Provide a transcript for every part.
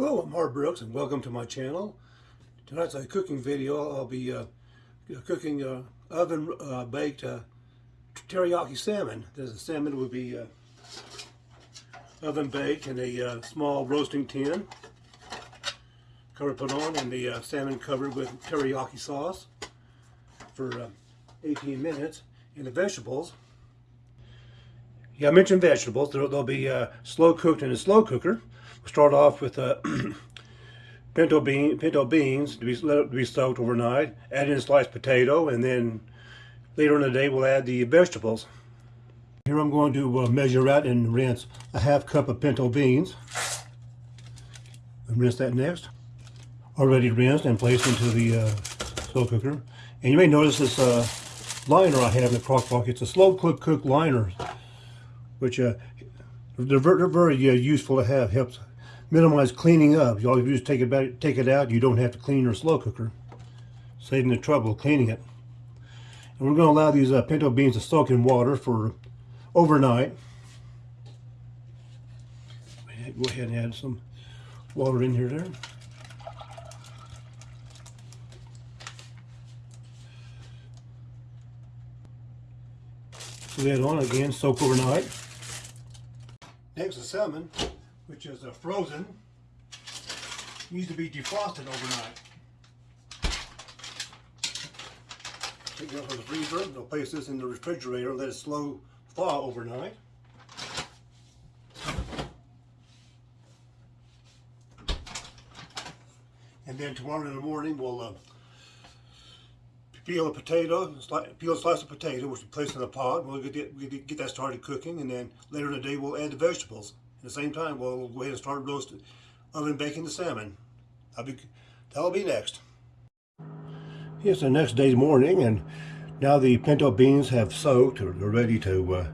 Hello, I'm Marv Brooks and welcome to my channel. Tonight's a cooking video. I'll be uh, cooking uh, oven uh, baked uh, teriyaki salmon. This salmon will be uh, oven baked in a uh, small roasting tin. Cover put on and the salmon covered with teriyaki sauce for 18 minutes. And the vegetables, yeah I mentioned vegetables, they'll, they'll be slow cooked in a slow cooker. We'll start off with uh, pinto, bean, pinto beans to be, let it be soaked overnight. Add in a sliced potato, and then later in the day we'll add the vegetables. Here I'm going to uh, measure out and rinse a half cup of pinto beans. Rinse that next. Already rinsed and placed into the uh, slow cooker. And you may notice this uh, liner I have in the crock pot. It's a slow cook cook liner, which uh, they're, very, uh, useful to have. Helps minimize cleaning up. All you do is take it, back, take it out. You don't have to clean your slow cooker, saving the trouble of cleaning it. And we're going to allow these uh, pinto beans to soak in water for overnight. Go ahead and add some water in here there. That on again, soak overnight. The salmon which is uh, frozen, needs to be defrosted overnight. Take it out from the freezer, they'll place this in the refrigerator, let it slow thaw overnight. And then tomorrow in the morning we'll uh, peel a potato, peel a slice of potato, which we place in a pot. We'll get, get that started cooking, and then later in the day we'll add the vegetables. At the same time, we'll go ahead and start roasting, oven baking the salmon. That'll be, that'll be next. It's the next day's morning, and now the pinto beans have soaked, or they're ready to uh,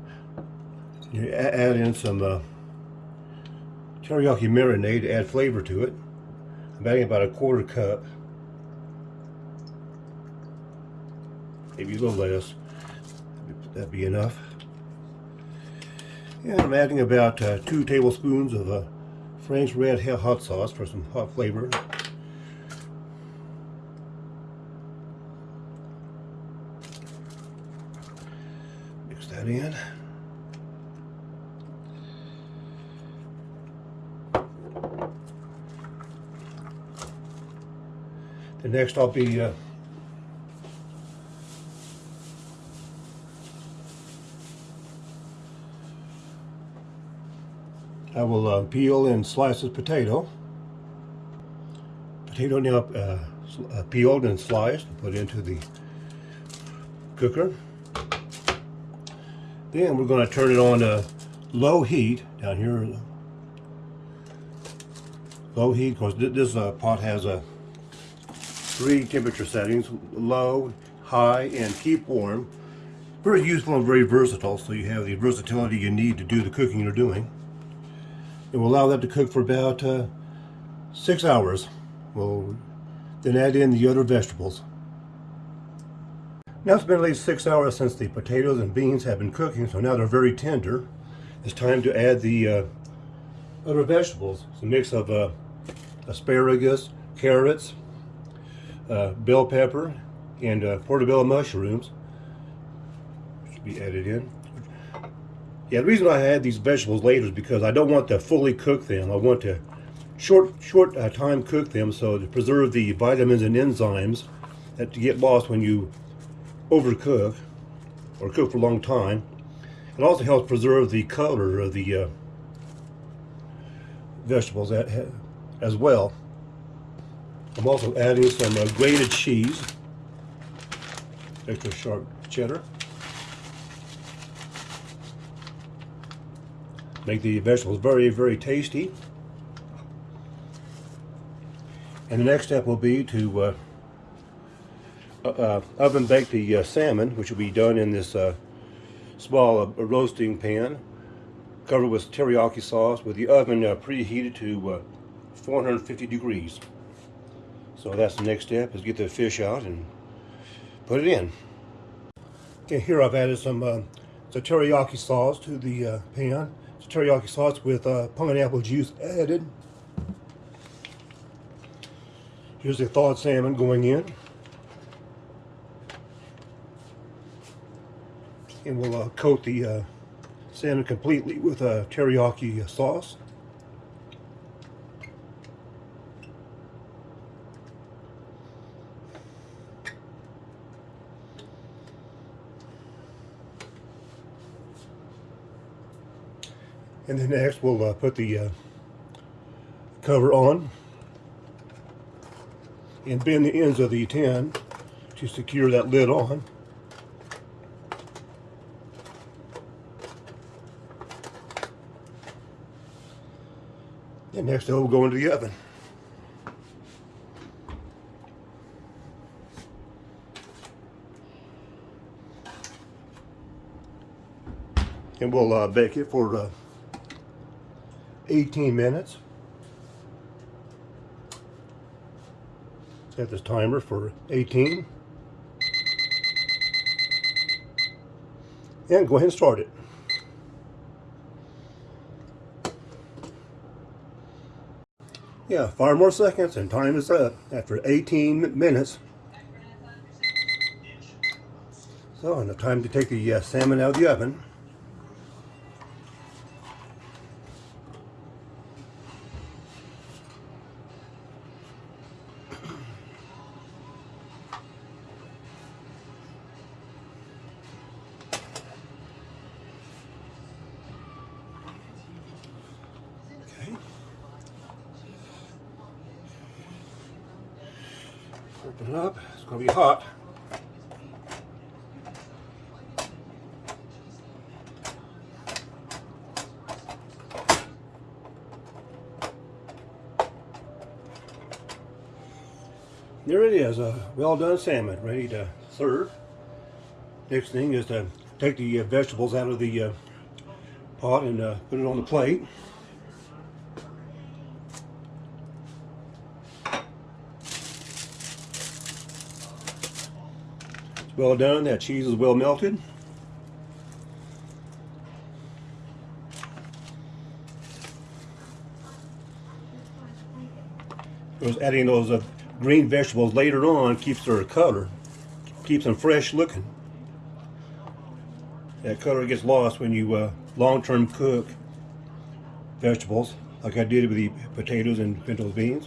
add in some uh, teriyaki marinade to add flavor to it. I'm adding about a quarter cup, maybe a little less. That'd be enough. And I'm adding about uh, two tablespoons of uh, Frank's Red Hot Sauce for some hot flavor. Mix that in. The next I'll be uh, I will uh, peel and slice this potato. Potato now uh, uh, peeled and sliced, put into the cooker. Then we're going to turn it on to low heat down here. Low heat, because this uh, pot has a three temperature settings, low, high, and keep warm. Very useful and very versatile, so you have the versatility you need to do the cooking you're doing. And we'll allow that to cook for about uh, six hours. We'll then add in the other vegetables. Now it's been at least six hours since the potatoes and beans have been cooking, so now they're very tender. It's time to add the uh, other vegetables. It's a mix of uh, asparagus, carrots, uh, bell pepper, and uh, portobello mushrooms. Should be added in. Yeah, the reason I add these vegetables later is because I don't want to fully cook them. I want to short short uh, time cook them so to preserve the vitamins and enzymes that get lost when you overcook or cook for a long time. It also helps preserve the color of the uh, vegetables as well. I'm also adding some uh, grated cheese, extra sharp cheddar. Make the vegetables very, very tasty. And the next step will be to uh, uh, uh oven bake the uh, salmon, which will be done in this uh, small uh, roasting pan, covered with teriyaki sauce, with the oven preheated to 450 degrees. So that's the next step, is get the fish out and put it in. Okay, here I've added some the teriyaki sauce to the pan teriyaki sauce with uh, pineapple juice added. Here's the thawed salmon going in. And we'll uh, coat the uh, salmon completely with a teriyaki sauce. And then next we'll uh, put the uh, cover on and bend the ends of the tin to secure that lid on. And next it will go into the oven. And we'll uh, bake it for uh, 18 minutes. Set this timer for 18. And go ahead and start it. Yeah, five more seconds and time is up after 18 minutes. So, the time to take the uh, salmon out of the oven. Open it up. It's going to be hot. There it is, a well done salmon, ready to serve. Next thing is to take the uh, vegetables out of the uh, pot and uh, put it on the plate. Well done, that cheese is well melted. Because adding those uh, green vegetables later on keeps their color, keeps them fresh looking. That color gets lost when you uh, long-term cook vegetables, like I did with the potatoes and pinto beans.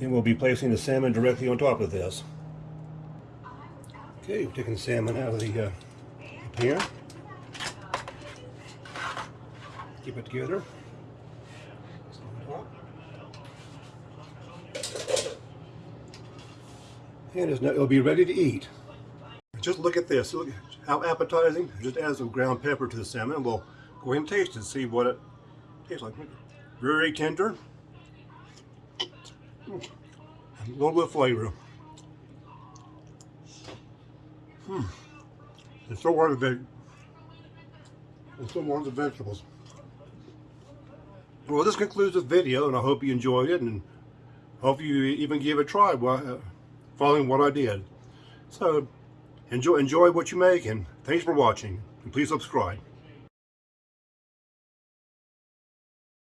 Then we'll be placing the salmon directly on top of this. Okay, we're taking the salmon out of the, uh, pan. Keep it together. And it'll be ready to eat. Just look at this. Look how appetizing. Just add some ground pepper to the salmon. We'll go ahead and taste it. See what it tastes like. Very tender. A little bit of flavor. Hmm. And so are the veg. And so are the vegetables. Well, this concludes the video, and I hope you enjoyed it, and hope you even give it a try while, uh, following what I did. So, enjoy enjoy what you make, and thanks for watching. And please subscribe.